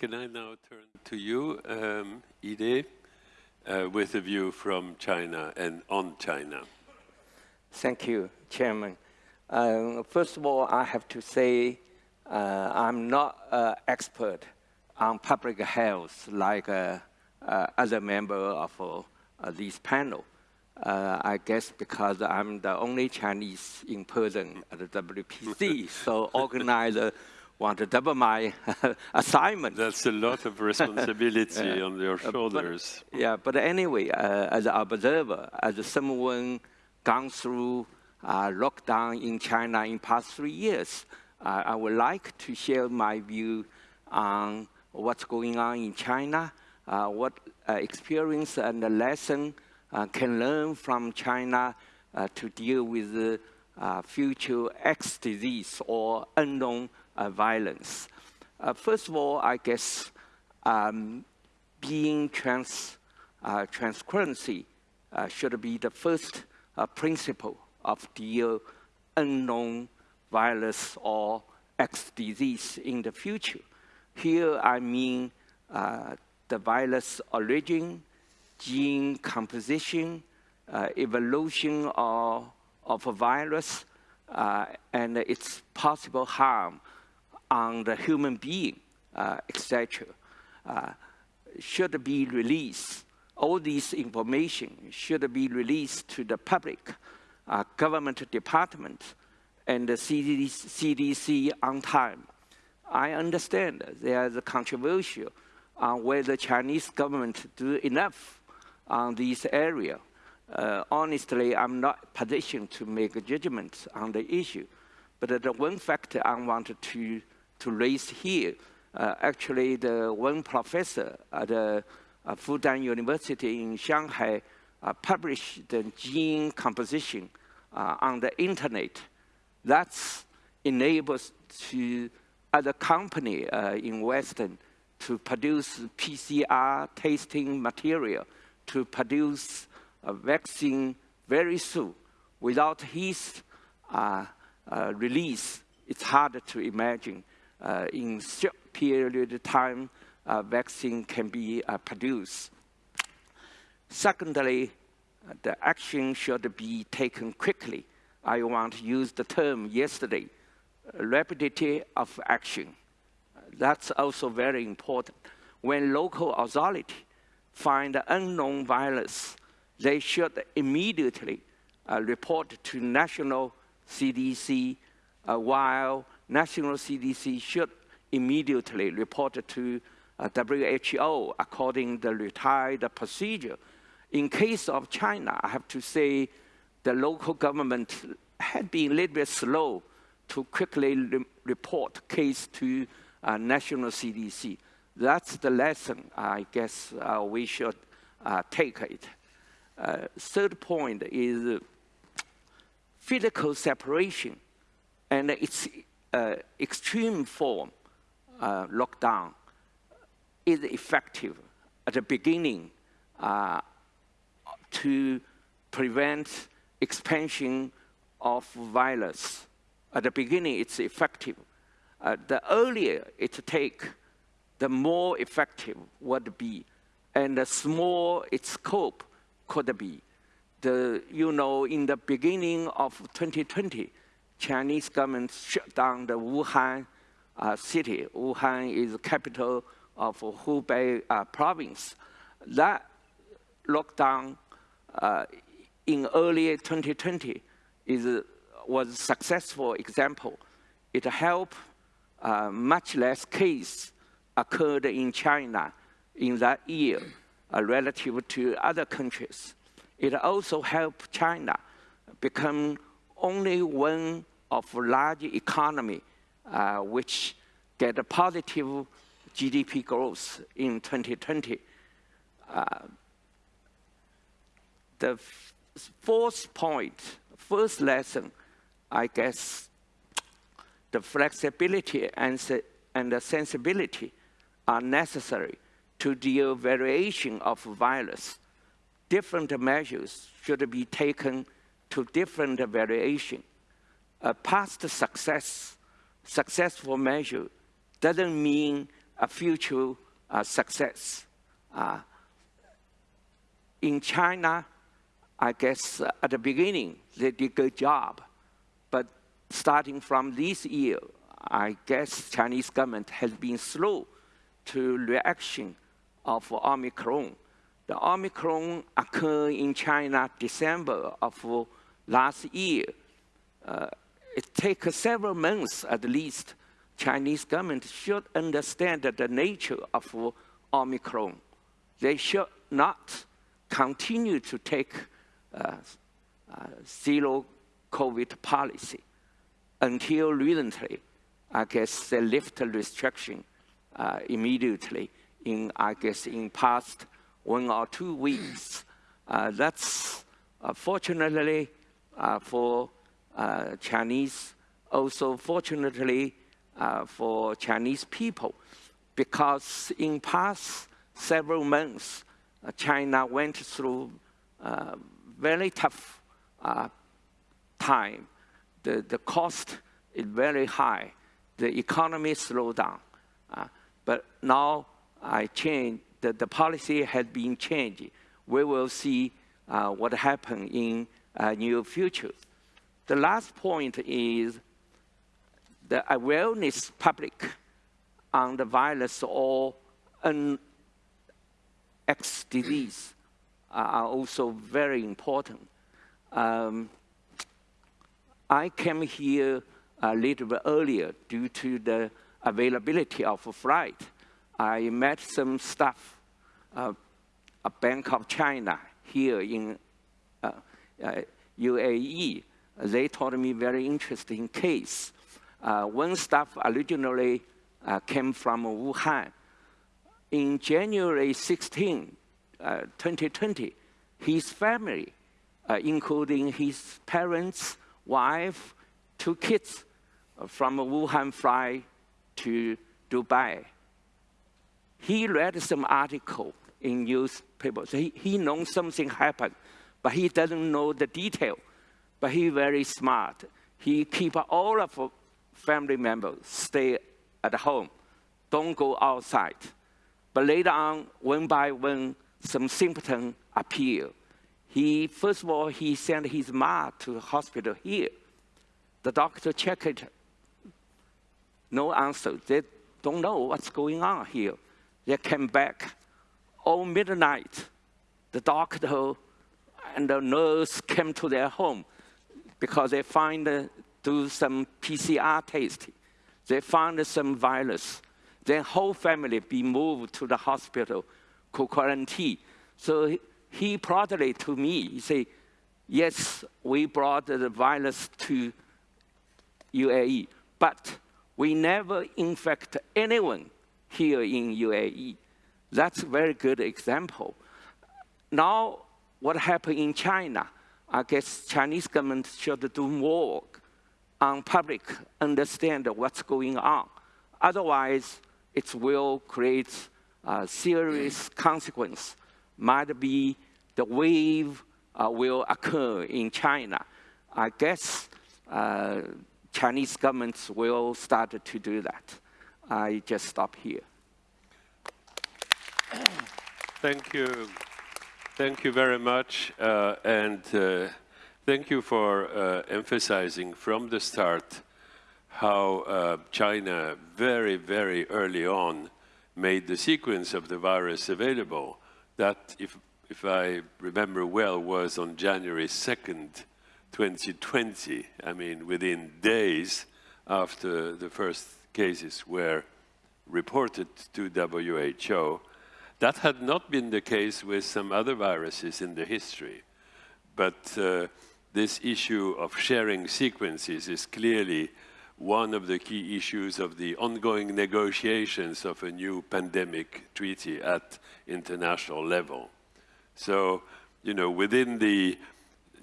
Can I now turn to you, um, Ide, uh, with a view from China and on China? Thank you, Chairman. Uh, first of all, I have to say uh, I'm not an expert on public health like uh, uh other members of uh, this panel. Uh, I guess because I'm the only Chinese in person at the WPC, so organizer want to double my assignment. That's a lot of responsibility yeah. on your shoulders. But, yeah, but anyway, as an observer, as someone gone through uh, lockdown in China in past three years, uh, I would like to share my view on what's going on in China, uh, what uh, experience and lesson uh, can learn from China uh, to deal with future X disease or unknown violence. first of all, I guess um, being trans, transparency should be the first principle of the unknown virus or X disease in the future. Here I mean uh, the virus origin, gene composition, uh, evolution of, of a virus, uh, and its possible harm on the human being, uh, etc. Uh, should be released. All this information should be released to the public, uh, government department, and the CDC on time. I understand there's a controversial on whether Chinese government do enough on this area. Uh, honestly, I'm not positioned to make a judgment on the issue. But the one factor I wanted to, to raise here, uh, actually the one professor at uh, Fudan University in Shanghai uh, published the gene composition uh, on the internet that enables to other company uh, in Western to produce PCR testing material to produce a vaccine very soon. Without his uh, uh, release, it's hard to imagine uh, in short period of time a vaccine can be uh, produced. Secondly, the action should be taken quickly I want to use the term yesterday, rapidity of action. That's also very important. When local authority find unknown virus, they should immediately uh, report to national CDC, uh, while national CDC should immediately report to uh, WHO according to the retired procedure. In case of China, I have to say the local government had been a little bit slow to quickly re report case to uh, national CDC. That's the lesson I guess uh, we should uh, take it. Uh, third point is physical separation and its extreme form, uh, lockdown, is effective at the beginning to prevent expansion of violence. At the beginning, it's effective. Uh, the earlier it take, the more effective would be, and the small its scope could be. The, you know, in the beginning of 2020, Chinese government shut down the Wuhan uh, city. Wuhan is the capital of Hubei uh, province. That lockdown uh, in early 2020 is, was a successful example. It helped uh, much less cases occurred in China in that year uh, relative to other countries. It also helped China become only one of large economy uh, which get a positive GDP growth in 2020. Uh, the fourth point, first lesson, I guess, the flexibility and, and the sensibility are necessary to deal variation of virus. Different measures should be taken to different variation. A past success, successful measure doesn't mean a future uh, success. Uh, in China, I guess uh, at the beginning, they did a good job. But starting from this year, I guess Chinese government has been slow to reaction of Omicron. The Omicron occurred in China December of last year. Uh, it takes several months at least. Chinese government should understand the nature of Omicron. They should not continue to take uh, uh, zero COVID policy until recently. I guess they lift restriction uh, immediately in, I guess, in past one or two weeks. Uh, that's uh, fortunately uh, Chinese, also fortunately for Chinese people, because in past several months, China went through very tough time. The, the cost is very high. The economy slowed down. Uh, but now I change, the, the policy has been changed. We will see uh, what happen in uh, near future. The last point is the awareness public on the virus or an X disease are also very important. Um, I came here a little bit earlier due to the availability of a flight. I met some staff, uh, a Bank of China here in uh, uh, UAE. They told me very interesting case. Uh, one staff originally uh, came from Wuhan. In January 16, 2020, uh, his family, including his parents, wife, two kids, from Wuhan fly to Dubai he read some article in newspapers. He, he knows something happened, but he doesn't know the detail. But he very smart. He keep all of family members stay at home, don't go outside. But later on, one by one, some symptoms appear. He, first of all, he sent his mom to the hospital here. The doctor checked it, no answer. They don't know what's going on here. They came back all midnight. The doctor and the nurse came to their home because they find, uh, do some PCR test. They found some virus. Their whole family be moved to the hospital, quarantine. So he proudly to me, he say, yes, we brought the virus to UAE, but we never infect anyone here in UAE. That's a very good example. Now, what happened in China? I guess Chinese government should do more on public understand what's going on. Otherwise, it will create serious consequence. Might be the wave uh, will occur in China. I guess uh, Chinese governments will start to do that. I just stop here. Thank you. Thank you very much. Uh, and uh, thank you for uh, emphasizing from the start how uh, China very, very early on made the sequence of the virus available. That, if, if I remember well, was on January 2nd, 2020. I mean, within days after the first cases were reported to WHO. That had not been the case with some other viruses in the history. But uh, this issue of sharing sequences is clearly one of the key issues of the ongoing negotiations of a new pandemic treaty at international level. So, you know, within the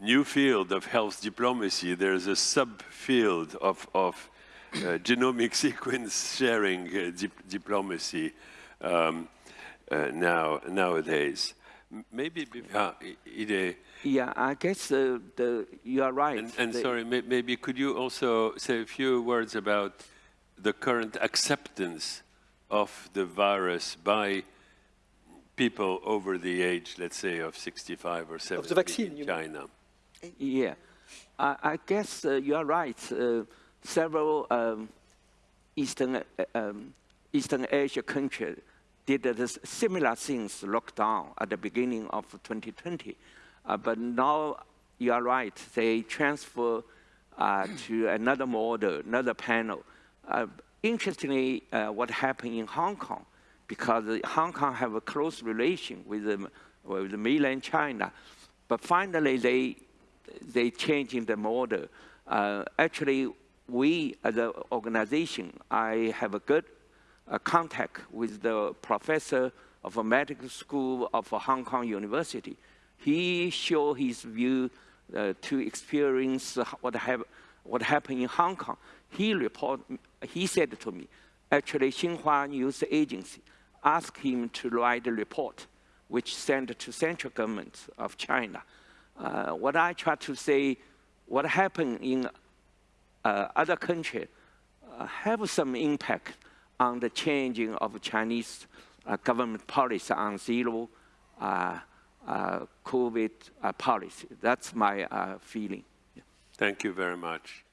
new field of health diplomacy, there's a subfield of, of uh, genomic sequence sharing uh, dip diplomacy um, uh, now nowadays. Maybe uh, Ide. Yeah, I guess uh, the, you are right. And, and sorry, may, maybe could you also say a few words about the current acceptance of the virus by people over the age, let's say, of 65 or 70 vaccine, in? China? Yeah, I, I guess uh, you are right. Uh, several um, Eastern, uh, um, Eastern Asia countries did this similar things, lockdown at the beginning of 2020. Uh, but now you are right, they transfer uh, to another model, another panel. Uh, interestingly, uh, what happened in Hong Kong, because Hong Kong have a close relation with, the, with the mainland China, but finally they, they changing the model. Uh, actually, we as an organization, I have a good contact with the professor of a medical school of Hong Kong University. He showed his view uh, to experience what, have, what happened in Hong Kong. He report, he said to me, actually Xinhua News Agency asked him to write a report which sent to central government of China. Uh, what I try to say, what happened in uh, other countries uh, have some impact on the changing of Chinese uh, government policy on zero uh, uh, COVID uh, policy. That's my feeling. Thank you very much.